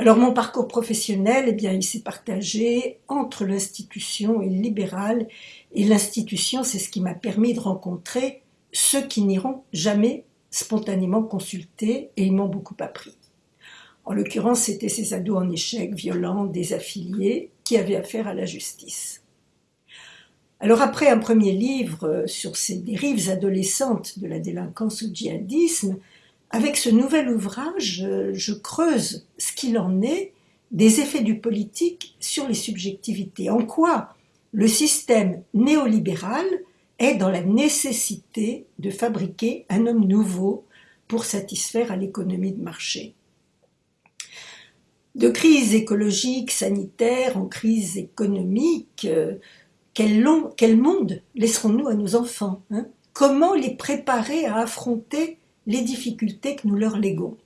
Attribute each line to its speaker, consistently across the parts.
Speaker 1: Alors mon parcours professionnel, eh bien, il s'est partagé entre l'institution et le libéral. Et l'institution, c'est ce qui m'a permis de rencontrer ceux qui n'iront jamais spontanément consulter et ils m'ont beaucoup appris. En l'occurrence, c'était ces ados en échec, violents, désaffiliés, qui avaient affaire à la justice. Alors après un premier livre sur ces dérives adolescentes de la délinquance au djihadisme, avec ce nouvel ouvrage, euh, je creuse ce qu'il en est des effets du politique sur les subjectivités. En quoi le système néolibéral est dans la nécessité de fabriquer un homme nouveau pour satisfaire à l'économie de marché. De crise écologique, sanitaire, en crise économique, euh, quel, monde laisserons-nous à nos enfants hein? Comment les préparer à affronter les difficultés que nous leur léguons.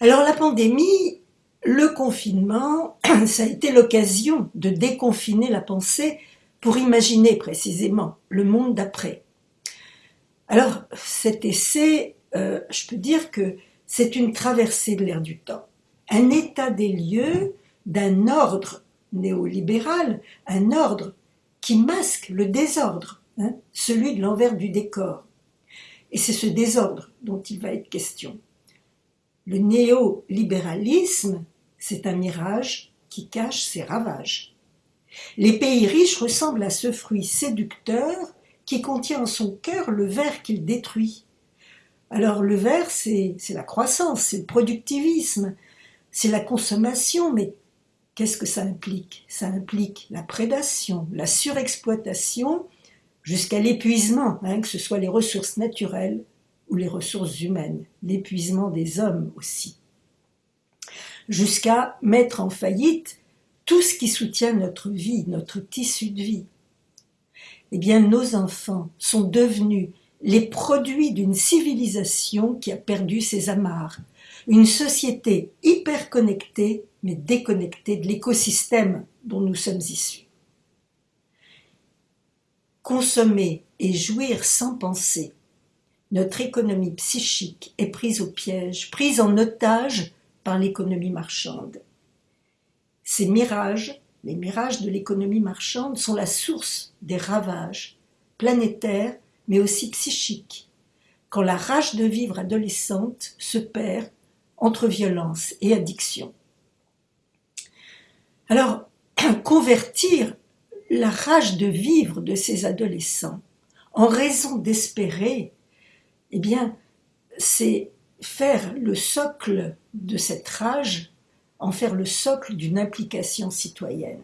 Speaker 1: Alors la pandémie, le confinement, ça a été l'occasion de déconfiner la pensée pour imaginer précisément le monde d'après. Alors cet essai, euh, je peux dire que c'est une traversée de l'air du temps, un état des lieux d'un ordre néolibéral, un ordre qui masque le désordre, hein, celui de l'envers du décor. Et c'est ce désordre dont il va être question. Le néolibéralisme, c'est un mirage qui cache ses ravages. Les pays riches ressemblent à ce fruit séducteur qui contient en son cœur le verre qu'il détruit. Alors le verre, c'est la croissance, c'est le productivisme, c'est la consommation, mais qu'est-ce que ça implique? Ça implique la prédation, la surexploitation jusqu'à l'épuisement, hein, que ce soit les ressources naturelles ou les ressources humaines, l'épuisement des hommes aussi, jusqu'à mettre en faillite tout ce qui soutient notre vie, notre tissu de vie. Eh bien, nos enfants sont devenus les produits d'une civilisation qui a perdu ses amarres, une société hyper connectée mais déconnectée de l'écosystème dont nous sommes issus. Consommer et jouir sans penser. Notre économie psychique est prise au piège, prise en otage par l'économie marchande. Ces mirages, les mirages de l'économie marchande, sont la source des ravages planétaires mais aussi psychiques, quand la rage de vivre adolescente se perd entre violence et addiction. Alors, convertir la rage de vivre de ces adolescents, en raison d'espérer, eh bien, c'est faire le socle de cette rage, en faire le socle d'une implication citoyenne.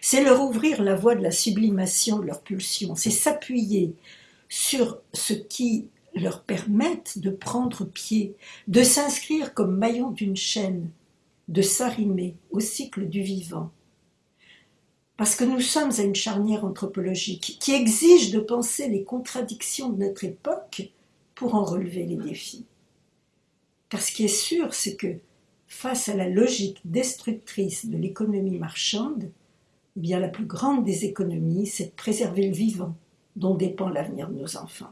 Speaker 1: C'est leur ouvrir la voie de la sublimation de leurs pulsions, c'est s'appuyer sur ce qui leur permette de prendre pied, de s'inscrire comme maillon d'une chaîne, de s'arrimer au cycle du vivant, parce que nous sommes à une charnière anthropologique qui exige de penser les contradictions de notre époque pour en relever les défis. Car ce qui est sûr, c'est que face à la logique destructrice de l'économie marchande, eh bien la plus grande des économies, c'est de préserver le vivant, dont dépend l'avenir de nos enfants.